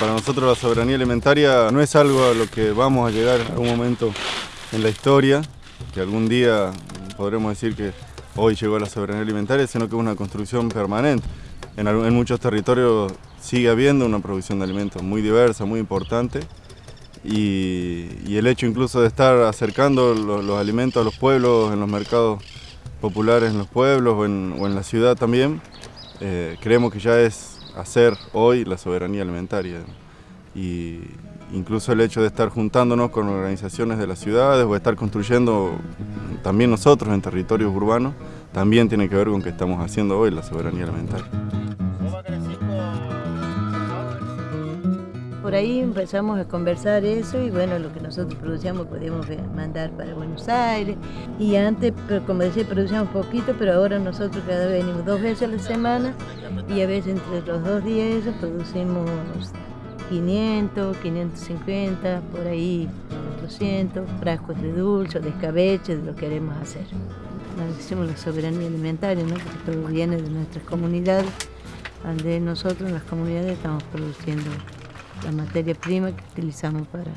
Para nosotros la soberanía alimentaria no es algo a lo que vamos a llegar en algún momento en la historia, que algún día podremos decir que hoy llegó la soberanía alimentaria, sino que es una construcción permanente. En, muchos territorios sigue habiendo una producción de alimentos muy diversa, muy importante, y, el hecho incluso de estar acercando los, alimentos a los pueblos, en los mercados populares en los pueblos o en, la ciudad también, eh, creemos que ya es hacer hoy la soberanía alimentaria. Y incluso el hecho de estar juntándonos con organizaciones de las ciudades o estar construyendo también nosotros en territorios urbanos, también tiene que ver con que estamos haciendo hoy la soberanía alimentaria. Por ahí empezamos a conversar eso y bueno, lo que nosotros producíamos podíamos mandar para Buenos Aires. Y antes, como decía, producíamos poquito, pero ahora nosotros cada vez venimos dos veces a la semana y a veces entre los dos días producimos 500, 550, por ahí 400 frascos de dulce, de escabeche, de lo que queremos hacer. Decimos la soberanía alimentaria, ¿no? porque todo viene de nuestras comunidades, donde nosotros en las comunidades estamos produciendo la materia prima que utilizamos para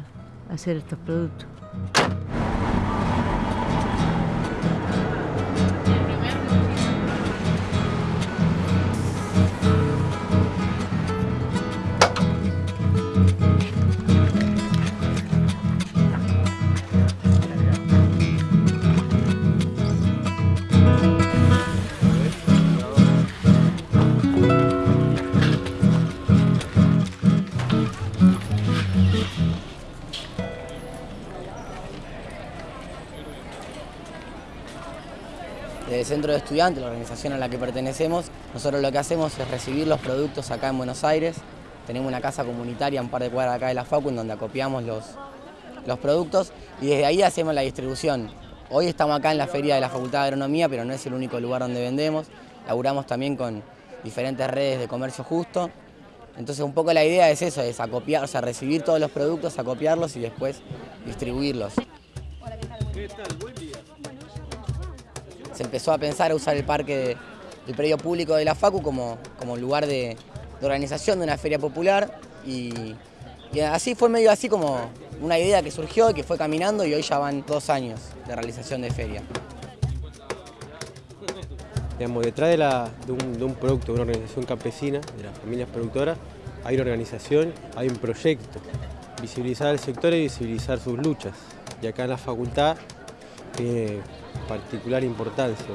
hacer estos productos. Centro de Estudiantes, la organización a la que pertenecemos, nosotros lo que hacemos es recibir los productos acá en Buenos Aires. Tenemos una casa comunitaria un par de cuadras acá de la FACU en donde acopiamos los, los productos y desde ahí hacemos la distribución. Hoy estamos acá en la feria de la Facultad de Agronomía, pero no es el único lugar donde vendemos. Laburamos también con diferentes redes de comercio justo. Entonces un poco la idea es eso, es acopiar, o sea, recibir todos los productos, acopiarlos y después distribuirlos. ¿Qué tal? Se empezó a pensar a usar el parque del predio público de la FACU como, como lugar de, organización de una feria popular y, así fue medio así como una idea que surgió y que fue caminando y hoy ya van dos años de realización de feria. Digamos, detrás de, de, un, de un producto, de una organización campesina, de las familias productoras, hay una organización, hay un proyecto, visibilizar al sector y visibilizar sus luchas. Y acá en la facultad tiene particular importancia.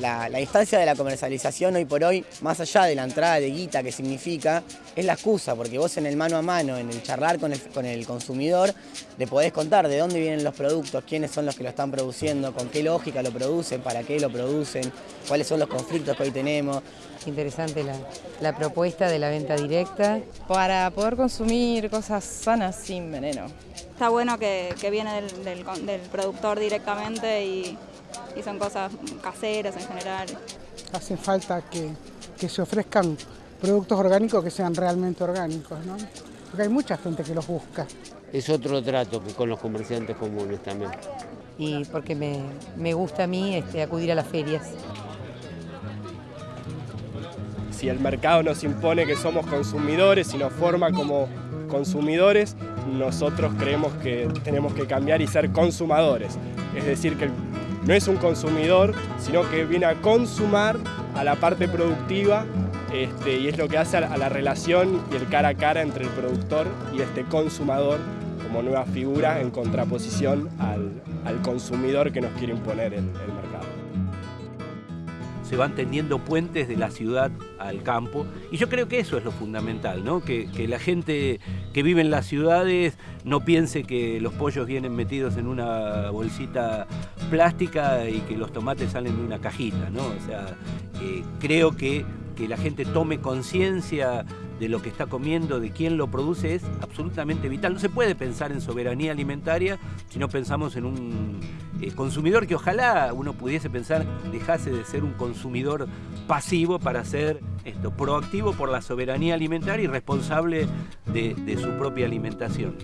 La, instancia de la comercialización hoy por hoy, más allá de la entrada de guita que significa, es la excusa, porque vos en el mano a mano, en el charlar con el, con el consumidor, le podés contar de dónde vienen los productos, quiénes son los que lo están produciendo, con qué lógica lo producen, para qué lo producen, cuáles son los conflictos que hoy tenemos. Interesante la, propuesta de la venta directa. Para poder consumir cosas sanas sin veneno. Está bueno que, viene del productor directamente y y son cosas caseras en general. Hace falta que, se ofrezcan productos orgánicos que sean realmente orgánicos, ¿no? porque hay mucha gente que los busca. Es otro trato que con los comerciantes comunes también. Y porque me, gusta a mí este, acudir a las ferias. Si el mercado nos impone que somos consumidores y nos forma como consumidores, nosotros creemos que tenemos que cambiar y ser consumadores. Es decir, que no es un consumidor, sino que viene a consumar a la parte productiva este, y es lo que hace a la relación y el cara a cara entre el productor y este consumador como nueva figura en contraposición al, consumidor que nos quiere imponer el mercado se van tendiendo puentes de la ciudad al campo. Y yo creo que eso es lo fundamental, ¿no? que, la gente que vive en las ciudades no piense que los pollos vienen metidos en una bolsita plástica y que los tomates salen de una cajita. ¿no? O sea, eh, creo que, que la gente tome conciencia de lo que está comiendo, de quién lo produce, es absolutamente vital. No se puede pensar en soberanía alimentaria si no pensamos en un eh, consumidor que ojalá uno pudiese pensar dejase de ser un consumidor pasivo para ser esto, proactivo por la soberanía alimentaria y responsable de, de su propia alimentación.